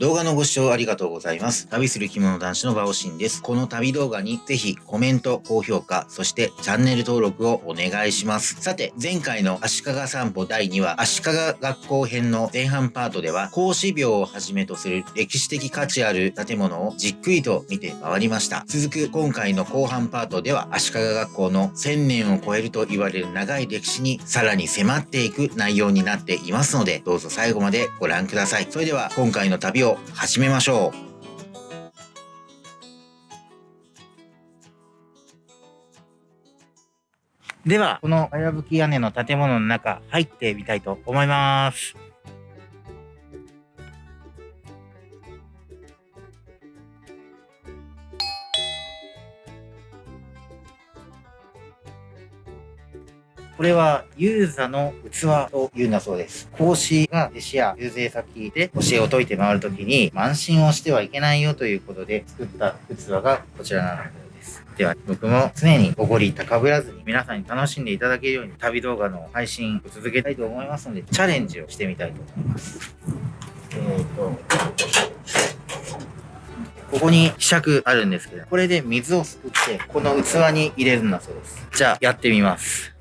動画のご視聴ありがとうございます。旅する着物男子のバオシンです。この旅動画にぜひコメント、高評価、そしてチャンネル登録をお願いします。さて、前回の足利散歩第2話、足利学校編の前半パートでは、孔子廟をはじめとする歴史的価値ある建物をじっくりと見て回りました。続く今回の後半パートでは、足利学校の1000年を超えると言われる長い歴史にさらに迫っていく内容になっていますので、どうぞ最後までご覧ください。それでは今回の旅を始めましょう。では、このかやぶき屋根の建物の中、入ってみたいと思います。これは、ユーザの器というんだそうです。講師が弟子や遊説先で教えを解いて回るときに、慢心をしてはいけないよということで作った器がこちらなのです。では、僕も常におごり高ぶらずに皆さんに楽しんでいただけるように旅動画の配信を続けたいと思いますので、チャレンジをしてみたいと思います。えーと、ここに希釈あるんですけど、これで水をすくって、この器に入れるんだそうです。じゃあ、やってみます。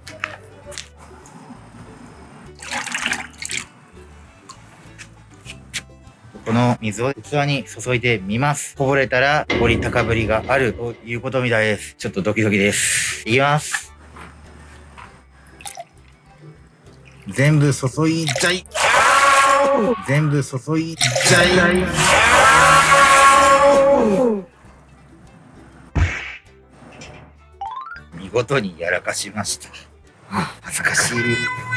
この水を器に注いでみます。こぼれたら、おり高ぶりがあるということみたいです。ちょっとドキドキです。いきます。全部注いじゃい。全部注いじゃい。見事にやらかしました。恥ずかしい。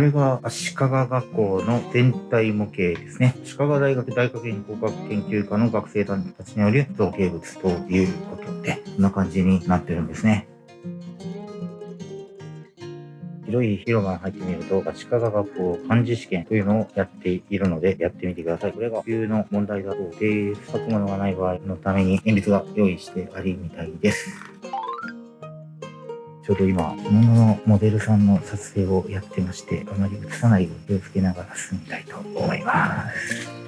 これが足利学校の全体模型ですね。足利大学大学院工学研究科の学生たちによる造形物ということで、こんな感じになってるんですね。広い広場に入ってみると、足利学校漢字試験というのをやっているので、やってみてください。これが冬の問題だそうです。書くものがない場合のために鉛筆が用意してありみたいです。ちょうど今、物のモデルさんの撮影をやってまして、あまり映さないように気をつけながら進みたいと思います。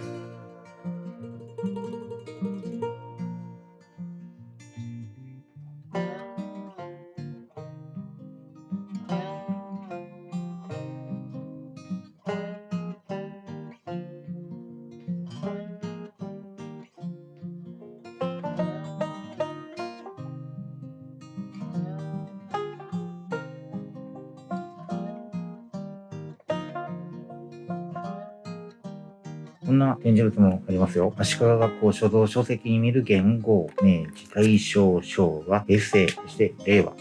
んな展示物もありますよ。足利学校書道書籍に見る言語、明治、大正、昭和、平成、そして令和。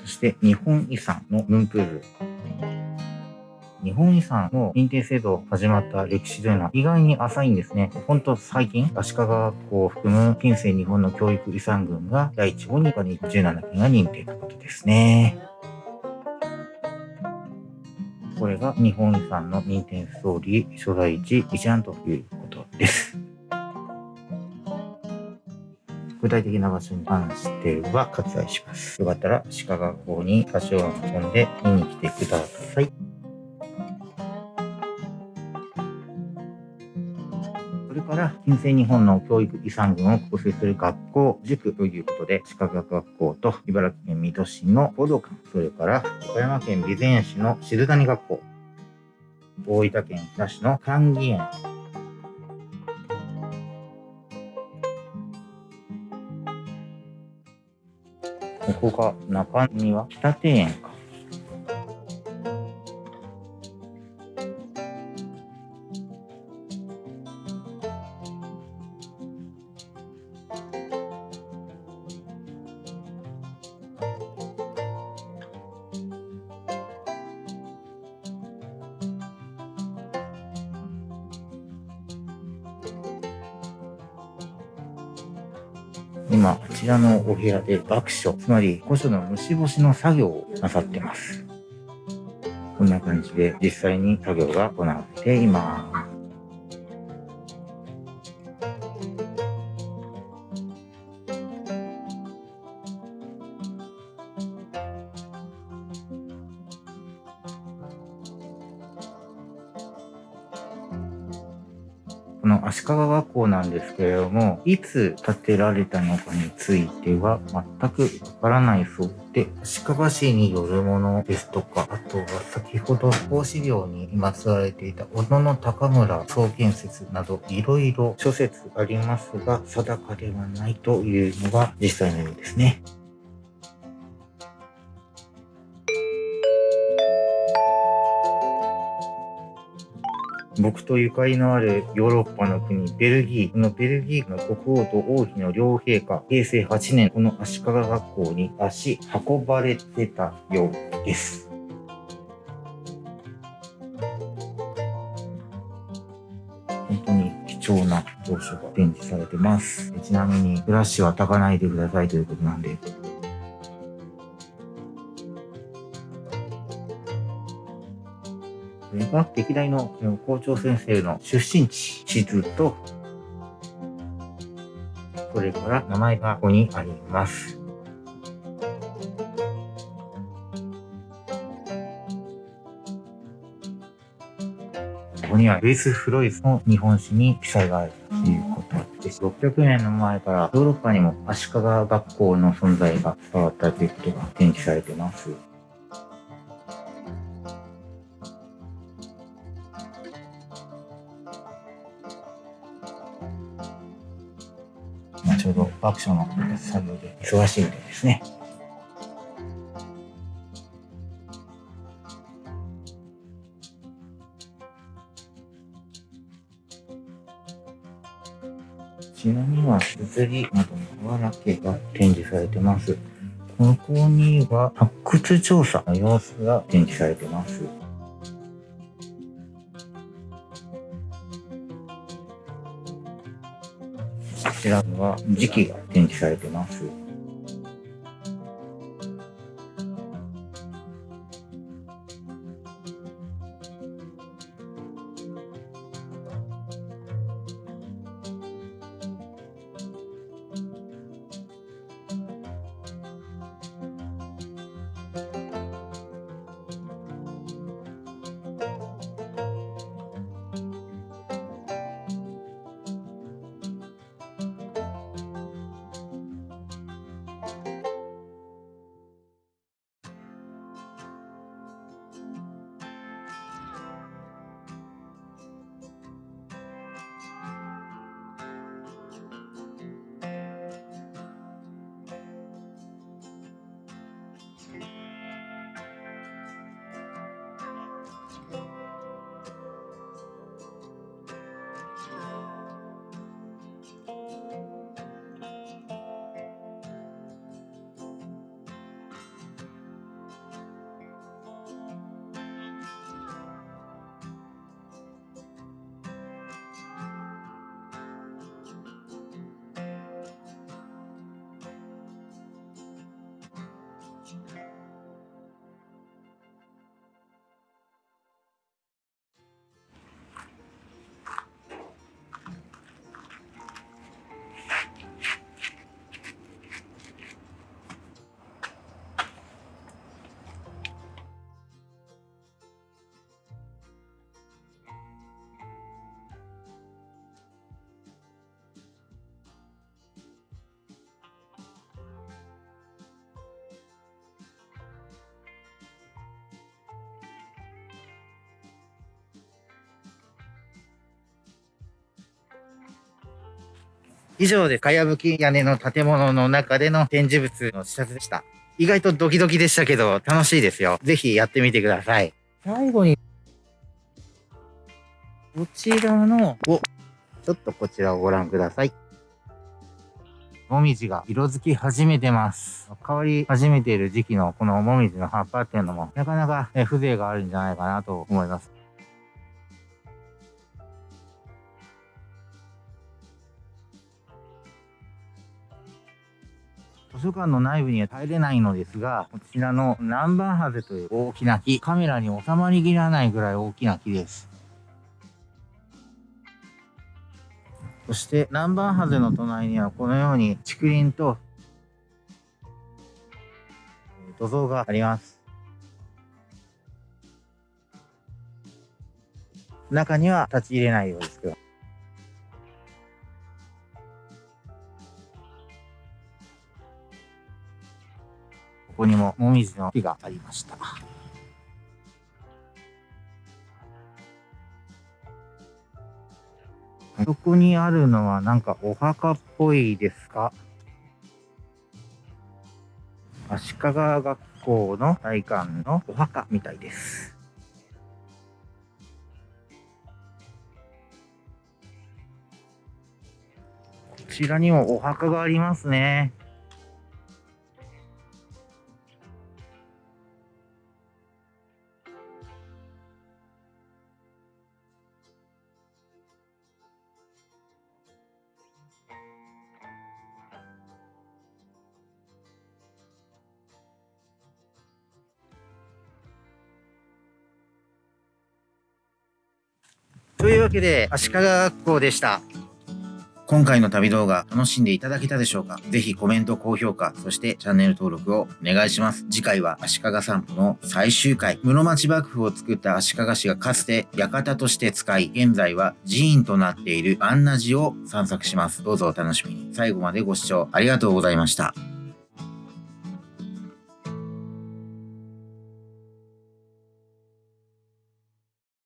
そして日本遺産のムンプール。日本遺産の認定制度始まった歴史というのは意外に浅いんですね。ほんと最近、足利学校を含む近世日本の教育遺産群が第1号に17件が認定ということですね。これが日本遺産の認定ストーリー所在地一覧ということです。具体的な場所に関しては割愛します。よかったら鹿学校に足を運んで見に来てください。から近世日本の教育遺産群を構成する学校、塾ということで、歯科学学校と茨城県水戸市の報道館、それから岡山県備前市の静谷学校、大分県日田市の歓義園、ここが中庭、北庭園今、こちらのお部屋で爆書、つまり古書の虫干しの作業をなさってます。こんな感じで実際に作業が行われています。この足利学校なんですけれども、いつ建てられたのかについては全くわからないそうで、足利市によるものですとか、あとは先ほど孔子寮にまつわれていた小野の高村創建説など、いろいろ諸説ありますが、定かではないというのが実際のようですね。僕とゆかりのあるヨーロッパの国、ベルギー。このベルギーの国王と王妃の両陛下、平成8年、この足利学校に足運ばれてたようです。本当に貴重な蔵書が展示されてます。ちなみに、フラッシュは焚かないでくださいということなんで、この歴代の校長先生の出身地、地図と、それから名前がここにあります。ここにはルイス・フロイスの日本史に記載があるということです。600年の前からヨーロッパにも足利学校の存在が伝わったということが展示されています。ちょうどワークションの作業で忙しいみたいですね。ちなみには、物理などの瓦系が展示されてます。ここには発掘調査の様子が展示されてます。は時期が展示されてます。以上で、かやぶき屋根の建物の中での展示物の視察でした。意外とドキドキでしたけど、楽しいですよ。ぜひやってみてください。最後に、こちらの、お、ちょっとこちらをご覧ください。もみじが色づき始めてます。変わり始めている時期のこのもみじの葉っぱっていうのも、なかなか風情があるんじゃないかなと思います。図書館の内部には入れないのですが、こちらの南蛮ハゼという大きな木、カメラに収まりきらないぐらい大きな木です。そして南蛮ハゼの隣にはこのように竹林と土蔵があります。中には立ち入れないようですけど。こにももみじの木がありました。そこにあるのはなんかお墓っぽいですか？足利学校の体館のお墓みたいです。こちらにもお墓がありますね。というわけで、足利学校でした。今回の旅動画楽しんでいただけたでしょうか？ぜひコメント、高評価、そしてチャンネル登録をお願いします。次回は足利散歩の最終回。室町幕府を作った足利氏がかつて館として使い、現在は寺院となっている安名寺を散策します。どうぞお楽しみに。最後までご視聴ありがとうございました。